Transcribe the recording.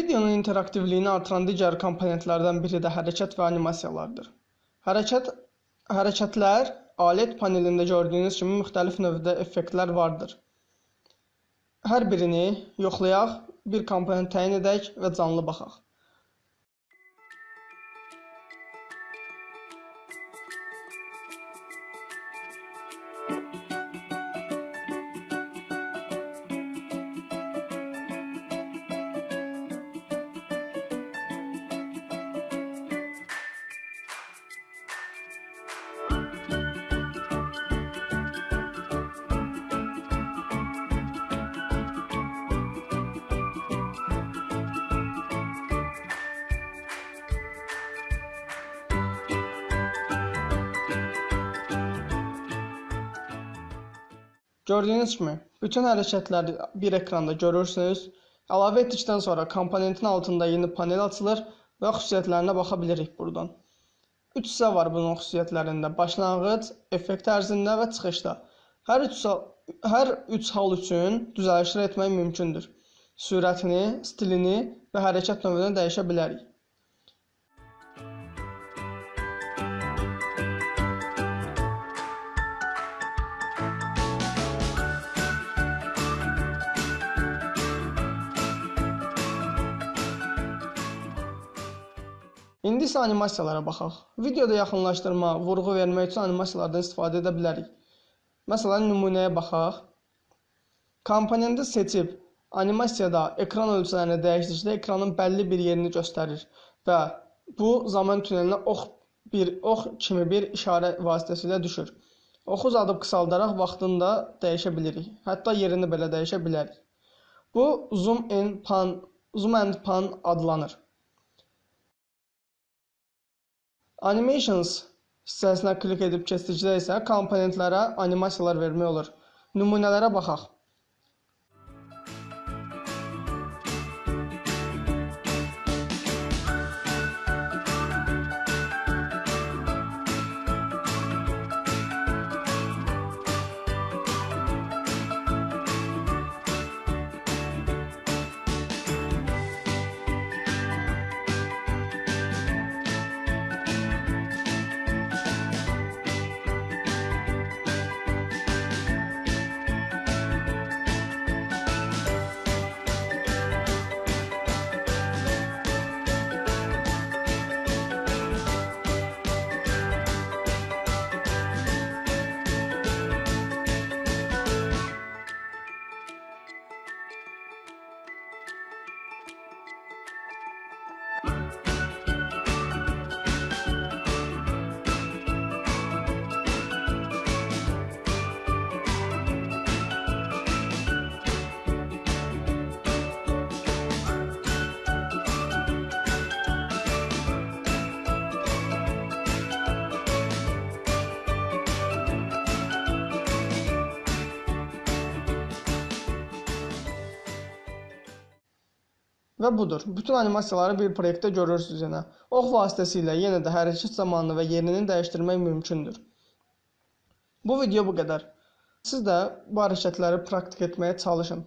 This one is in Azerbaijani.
Videonun interaktivliyini artıran digər komponentlərdən biri də hərəkət və animasiyalardır. Hərəkət hərəkətlər alet panelində gördüyünüz kimi müxtəlif növdə effektlər vardır. Hər birini yoxlayaq, bir komponent təyin edək və canlı baxaq. Gördüyünüz kimi bütün hərəkətləri bir ekranda görürsünüz. Əlavə etdikdən sonra komponentin altında yeni panel açılır və xüsusiyyətlərinə baxa bilirik buradan. 3 hissə var bunun xüsusiyyətlərində: başlanğıc, effekt ərzində və çıxışda. Hər üç hər üç hal üçün düzəlişlər etmək mümkündür. Sürətini, stilini və hərəkət növünü dəyişə bilərik. İndi isə animasiyalara baxaq. Videoda yaxınlaşdırma, vurğu vermək üçün animasiyalardan istifadə edə bilərik. Məsələn, nümunəyə baxaq. Komponenti seçib animasiyada ekran ölçülərini dəyişdikdə ekranın bəlli bir yerini göstərir və bu zaman tünelinə ox bir ox kimi bir işarə vasitəsilə düşür. Oxu uzadıb qısaldaraq vaxtını da dəyişə bilirik. Hətta yerini belə dəyişə bilərik. Bu zoom in pan, zoom and pan adlanır. Animations hissəsinə klik edib keçdikdə isə komponentlərə animasiyalar vermək olur. Nümunələrə baxaq. Və budur. Bütün animasiyaları bir proyektdə görürsünüz yenə. Ox vasitəsilə yenə də hərəkət zamanını və yerini dəyişdirmək mümkündür. Bu video bu qədər. Siz də bu hərəkətləri praktik etməyə çalışın.